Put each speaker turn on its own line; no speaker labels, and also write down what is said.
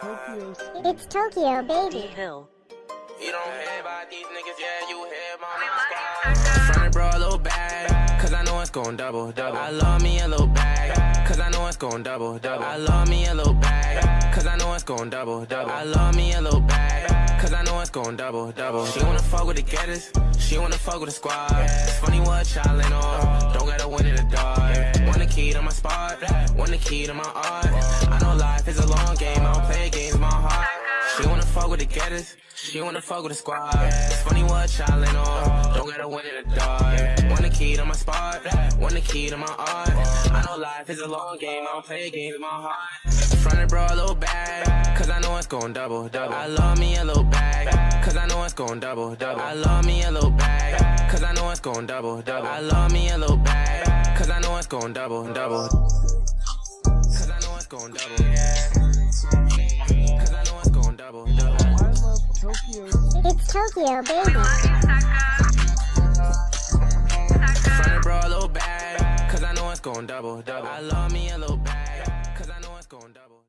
Tokyo.
It's Tokyo, baby.
Hill.
You don't hear about these niggas, yeah, you hear my squad. Front bro, a little bag, cause I know it's gon' double, double. I love me a little bag, cause I know it's gon' double, double. I love me a little bag, cause I know it's gon' double, double. I love me a little bag, cause I know it's gon' double, double. She wanna fuck with the getters, she wanna fuck with the squad. It's funny what y'all ain't on, don't gotta win in the dark. Want the key to my spot, want the key to my art. I know life is a long fuck with the getters, she wanna fuck with the squad. It's funny what y'all ain't on, don't gotta win in the dark. Want the key to my spot, want the key to my art. I know life is a long game, I don't play games, with my heart. Front it, bro, a little bag, cause I know it's gon' double, double. I love me a little bag, cause I know it's gon' double, double. I love me a little bag, cause I know it's gon' double, double. I love me a little bag, cause I know it's gon' double, double. Cause I know it's gon' double.
Tokyo,
baby.
Front bro, a little cause I know it's gon' double, double. I love me a little